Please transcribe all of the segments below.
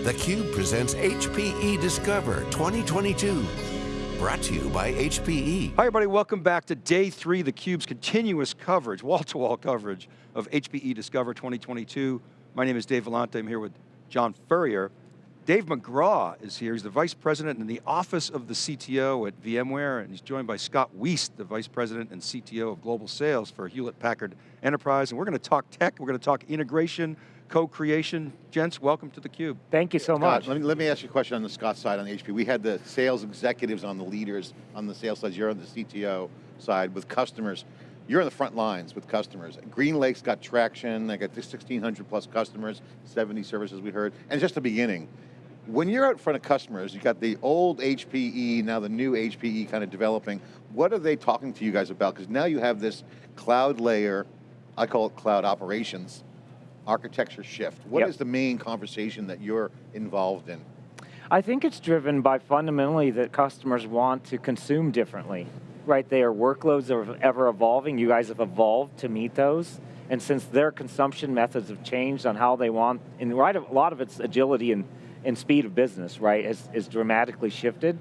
theCUBE presents HPE Discover 2022. Brought to you by HPE. Hi everybody, welcome back to day three, theCUBE's continuous coverage, wall-to-wall -wall coverage of HPE Discover 2022. My name is Dave Vellante, I'm here with John Furrier. Dave McGraw is here, he's the Vice President in the Office of the CTO at VMware, and he's joined by Scott Wiest, the Vice President and CTO of Global Sales for Hewlett Packard Enterprise, and we're going to talk tech, we're going to talk integration, co-creation. Gents, welcome to theCUBE. Thank you so Scott, much. Let me, let me ask you a question on the Scott side on the HP. We had the sales executives on the leaders on the sales side, you're on the CTO side with customers. You're on the front lines with customers. GreenLake's got traction, they got 1,600 plus customers, 70 services we heard, and just the beginning. When you're out in front of customers, you've got the old HPE, now the new HPE kind of developing, what are they talking to you guys about? Because now you have this cloud layer, I call it cloud operations, architecture shift. What yep. is the main conversation that you're involved in? I think it's driven by fundamentally that customers want to consume differently, right? Their workloads are ever evolving. You guys have evolved to meet those. And since their consumption methods have changed on how they want, and right, a lot of it's agility and, and speed of business, right, has, is dramatically shifted.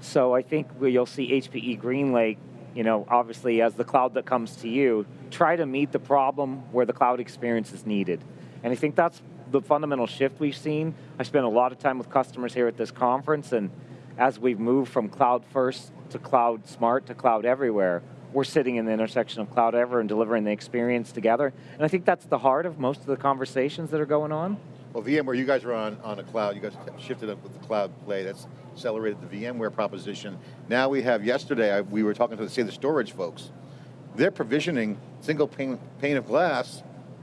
So I think you'll see HPE GreenLake you know, obviously as the cloud that comes to you, try to meet the problem where the cloud experience is needed. And I think that's the fundamental shift we've seen. I spent a lot of time with customers here at this conference, and as we've moved from cloud first to cloud smart to cloud everywhere, we're sitting in the intersection of cloud ever and delivering the experience together. And I think that's the heart of most of the conversations that are going on. Well, VMware, you guys are on, on a cloud, you guys shifted up with the cloud play, that's accelerated the VMware proposition. Now we have, yesterday, I, we were talking to, say, the storage folks. They're provisioning single pane, pane of glass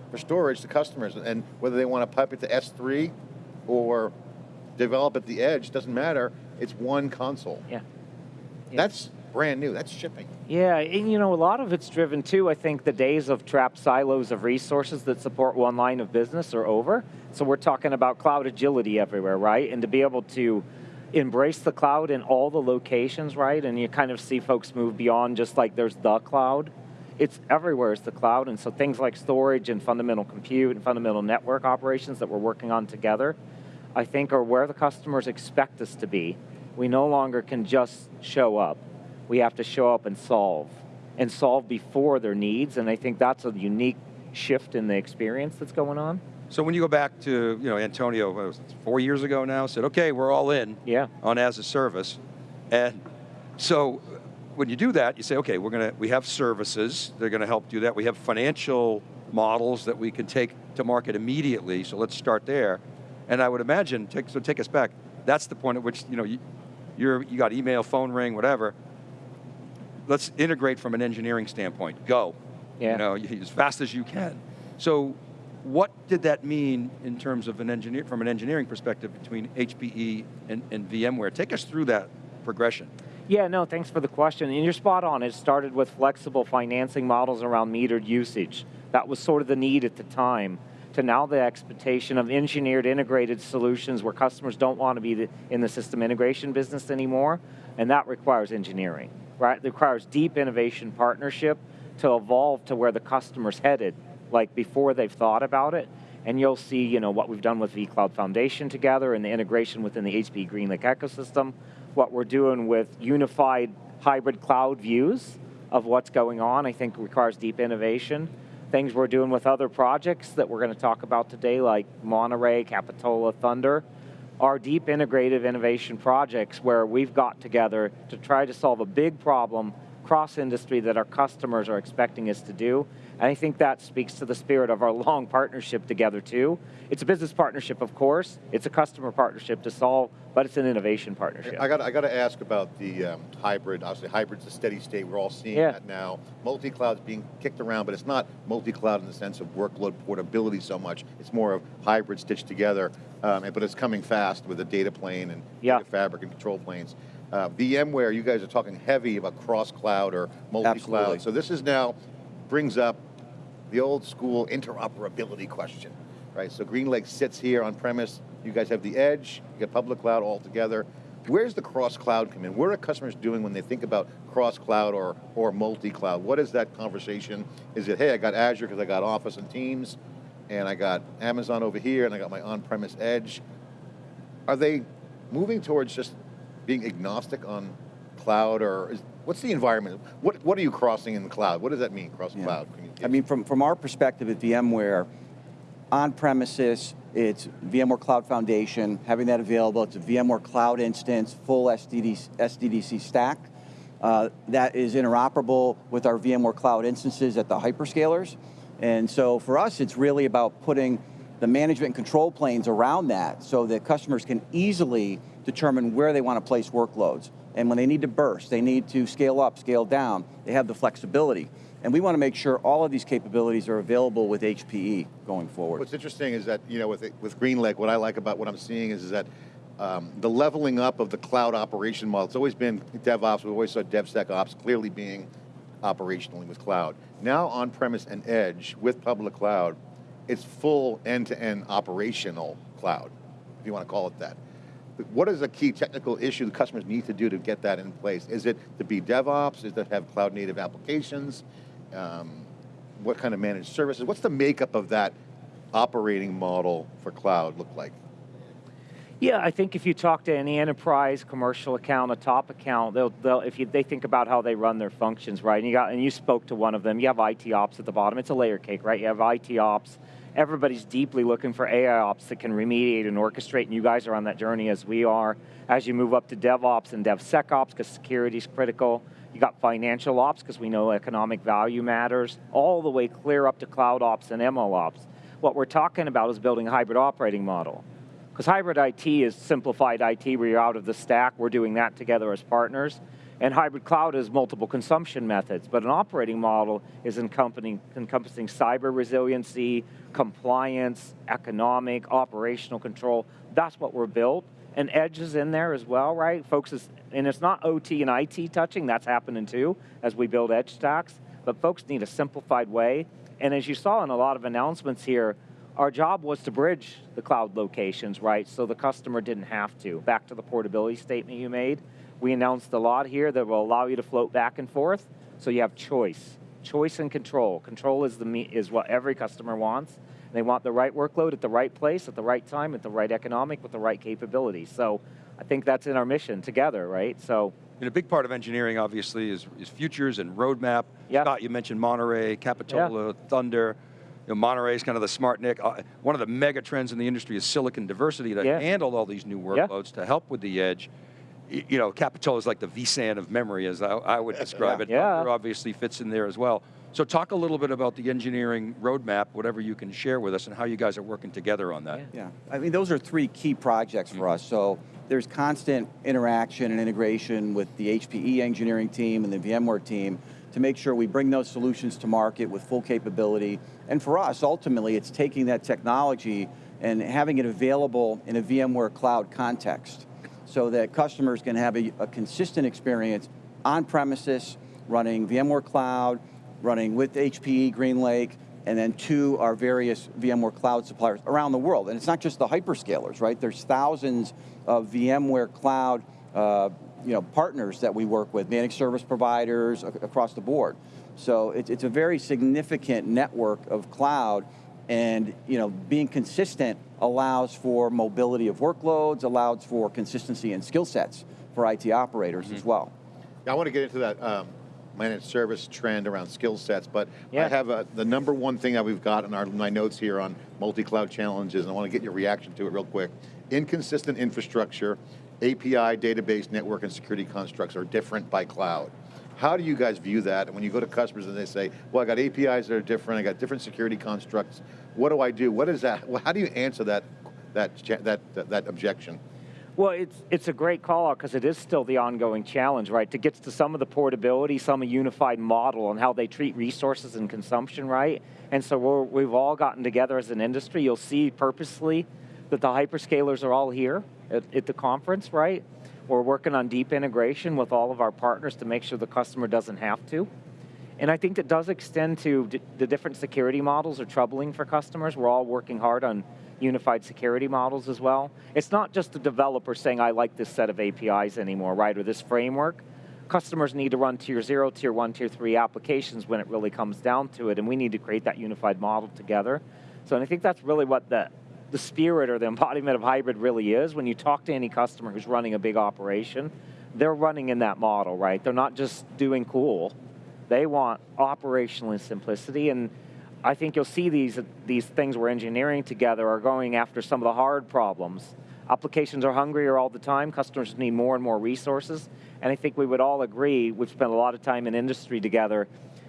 for storage to customers, and whether they want to pipe it to S3 or develop at the edge, doesn't matter, it's one console. Yeah. yeah. That's brand new, that's shipping. Yeah, and you know, a lot of it's driven too, I think the days of trapped silos of resources that support one line of business are over. So we're talking about cloud agility everywhere, right? And to be able to embrace the cloud in all the locations, right? And you kind of see folks move beyond just like there's the cloud. It's everywhere is the cloud, and so things like storage and fundamental compute and fundamental network operations that we're working on together, I think are where the customers expect us to be. We no longer can just show up. We have to show up and solve, and solve before their needs, and I think that's a unique shift in the experience that's going on. So when you go back to, you know, Antonio, four years ago now, said, okay, we're all in yeah. on as a service. And so when you do that, you say, okay, we're going to, we have services, they're going to help do that. We have financial models that we can take to market immediately, so let's start there. And I would imagine, take, so take us back, that's the point at which, you know, you, you're, you got email, phone ring, whatever. Let's integrate from an engineering standpoint, go. Yeah. You know, as fast as you can. So what did that mean in terms of an engineer, from an engineering perspective between HPE and, and VMware? Take us through that progression. Yeah, no, thanks for the question. And you're spot on. It started with flexible financing models around metered usage. That was sort of the need at the time. To now the expectation of engineered integrated solutions where customers don't want to be in the system integration business anymore, and that requires engineering, right? It requires deep innovation partnership to evolve to where the customer's headed like before they've thought about it, and you'll see you know, what we've done with vCloud Foundation together and the integration within the HP GreenLake ecosystem, what we're doing with unified hybrid cloud views of what's going on, I think requires deep innovation. Things we're doing with other projects that we're going to talk about today, like Monterey, Capitola, Thunder, are deep integrative innovation projects where we've got together to try to solve a big problem cross industry that our customers are expecting us to do, and I think that speaks to the spirit of our long partnership together too. It's a business partnership, of course. It's a customer partnership to solve, but it's an innovation partnership. I got, I got to ask about the um, hybrid. Obviously, hybrid's a steady state. We're all seeing yeah. that now. Multi-cloud's being kicked around, but it's not multi-cloud in the sense of workload portability so much. It's more of hybrid stitched together, um, but it's coming fast with the data plane and yeah. data fabric and control planes. Uh, VMware, you guys are talking heavy about cross-cloud or multi-cloud. So this is now, brings up the old school interoperability question, right? So GreenLake sits here on premise, you guys have the edge, you got public cloud all together. Where's the cross-cloud come in? What are customers doing when they think about cross-cloud or, or multi-cloud? What is that conversation? Is it, hey, I got Azure because I got Office and Teams, and I got Amazon over here, and I got my on-premise edge. are they moving towards just being agnostic on cloud or is, what's the environment? What, what are you crossing in the cloud? What does that mean, cross Yeah. cloud? I mean, from, from our perspective at VMware, on premises, it's VMware Cloud Foundation, having that available. It's a VMware Cloud instance, full SDD, SDDC stack. Uh, that is interoperable with our VMware Cloud instances at the hyperscalers. And so for us, it's really about putting the management and control planes around that so that customers can easily determine where they want to place workloads. And when they need to burst, they need to scale up, scale down, they have the flexibility. And we want to make sure all of these capabilities are available with HPE going forward. What's interesting is that, you know, with, with GreenLake, what I like about what I'm seeing is, is that um, the leveling up of the cloud operation model, it's always been DevOps, we've always saw DevSecOps clearly being operationally with cloud. Now on-premise and edge with public cloud, it's full end-to-end operational cloud, if you want to call it that. What is a key technical issue the customers need to do to get that in place? Is it to be DevOps? Is it to have cloud native applications? Um, what kind of managed services? What's the makeup of that operating model for cloud look like? Yeah, I think if you talk to any enterprise, commercial account, a top account, they'll, they'll if you, they think about how they run their functions, right? And you got, and you spoke to one of them. You have IT ops at the bottom. It's a layer cake, right? You have IT ops. Everybody's deeply looking for AI ops that can remediate and orchestrate, and you guys are on that journey as we are. As you move up to DevOps and DevSecOps, because security is critical. You got financial ops, because we know economic value matters, all the way clear up to cloud ops and ML ops. What we're talking about is building a hybrid operating model. Because hybrid IT is simplified IT where you're out of the stack. We're doing that together as partners. And hybrid cloud is multiple consumption methods, but an operating model is encompassing, encompassing cyber resiliency, compliance, economic, operational control. That's what we're built. And edge is in there as well, right? Folks, is, and it's not OT and IT touching, that's happening too as we build edge stacks, but folks need a simplified way. And as you saw in a lot of announcements here, our job was to bridge the cloud locations, right, so the customer didn't have to. Back to the portability statement you made, we announced a lot here that will allow you to float back and forth, so you have choice. Choice and control. Control is, the, is what every customer wants. They want the right workload at the right place, at the right time, at the right economic, with the right capability. So I think that's in our mission together, right? So And a big part of engineering, obviously, is, is futures and roadmap. Yeah. Scott, you mentioned Monterey, Capitola, Thunder. You know, Monterey is kind of the SmartNIC. Uh, one of the mega trends in the industry is silicon diversity to Yeah. handle all these new Yeah. workloads, to help with the edge. Y- You know, Capitola is like the vSAN of memory, as I, I would describe it. Yeah. Thunder obviously fits in there as well. So talk a little bit about the engineering roadmap, whatever you can share with us, and how you guys are working together on that. Yeah. Yeah, I mean, those are three key projects for mm-hmm. us. So there's constant interaction and integration with the HPE engineering team and the VMware team to make sure we bring those solutions to market with full capability. And for us, ultimately, it's taking that technology and having it available in a VMware cloud context so that customers can have a, a consistent experience on premises, running VMware Cloud, running with HPE GreenLake, and then to our various VMware cloud suppliers around the world. And it's not just the hyperscalers, right? There's thousands of VMware cloud uh, you know, partners that we work with, managed service providers across the board. So it, it's a very significant network of cloud and you know, being consistent allows for mobility of workloads, allows for consistency in skill sets for IT operators as well. I want to get into that um, managed service trend around skill sets, but I have a, the number one thing that we've got in our my notes here on multi-cloud challenges, and I want to get your reaction to it real quick. Inconsistent infrastructure, API, database, network, and security constructs are different by cloud. How do you guys view that? When you go to customers and they say, well, I got APIs that are different, I got different security constructs, what do I do? What is that? How do you answer that, that, that, that, objection? Well, it's, it's a great call out because it is still the ongoing challenge, right? To get to some of the portability, some of unified model on how they treat resources and consumption, right? And so we're, we've all gotten together as an industry. You'll see purposely that the hyperscalers are all here at, at the conference, right? We're working on deep integration with all of our partners to make sure the customer doesn't have to. And I think that does extend to the different security models are troubling for customers. We're all working hard on unified security models as well. It's not just the developer saying, I like this set of APIs anymore, right, or this framework. Customers need to run tier zero, tier one, tier three applications when it really comes down to it, and we need to create that unified model together. So and I think that's really what the the spirit or the embodiment of hybrid really is. When you talk to any customer who's running a big operation, they're running in that model, right? They're not just doing cool. They want operational simplicity, and I think you'll see these, these things we're engineering together are going after some of the hard problems. Applications are hungrier all the time, customers need more and more resources, and I think we would all agree, we've spent a lot of time in industry together,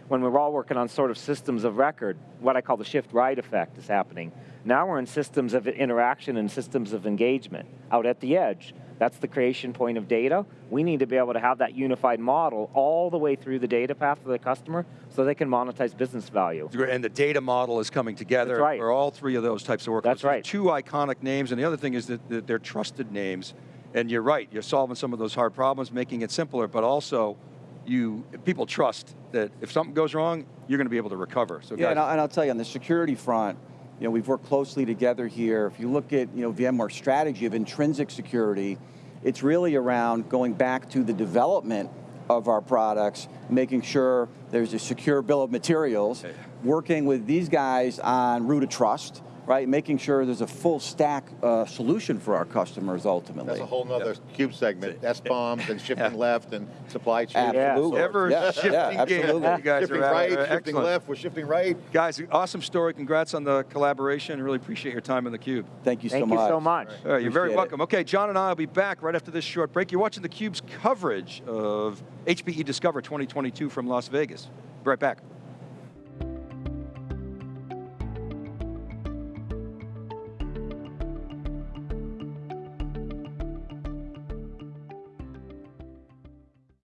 when we we're all working on sort of systems of record, what I call the shift right effect is happening. Now we're in systems of interaction and systems of engagement out at the edge. That's the creation point of data. We need to be able to have that unified model all the way through the data path for the customer so they can monetize business value. And the data model is coming together That's right. for all three of those types of workloads. That's right. Two iconic names, and the other thing is that that they're trusted names. And you're right, you're solving some of those hard problems, making it simpler, but also you people trust that if something goes wrong, you're going to be able to recover. So Yeah, guys, and I'll, and I'll tell you, on the security front, you know, we've worked closely together here. If you look at, you know, VMware's strategy of intrinsic security, it's really around going back to the development of our products, making sure there's a secure bill of materials, working with these guys on root of trust, right? Making sure there's a full stack uh, solution for our customers ultimately. That's a whole nother cube segment, SBOMs and shifting left and supply chain. Absolutely. Ever Yeah, shifting yeah, game. You guys Shifting are right, are shifting excellent. left, we're shifting right. Guys, awesome story. Congrats on the collaboration. Really appreciate your time in the cube. Thank you so much. Thank you so much. All right, you're very Appreciate it. welcome. Okay, John and I will be back right after this short break. You're watching theCUBE's coverage of HPE Discover 2022 from Las Vegas. Be right back.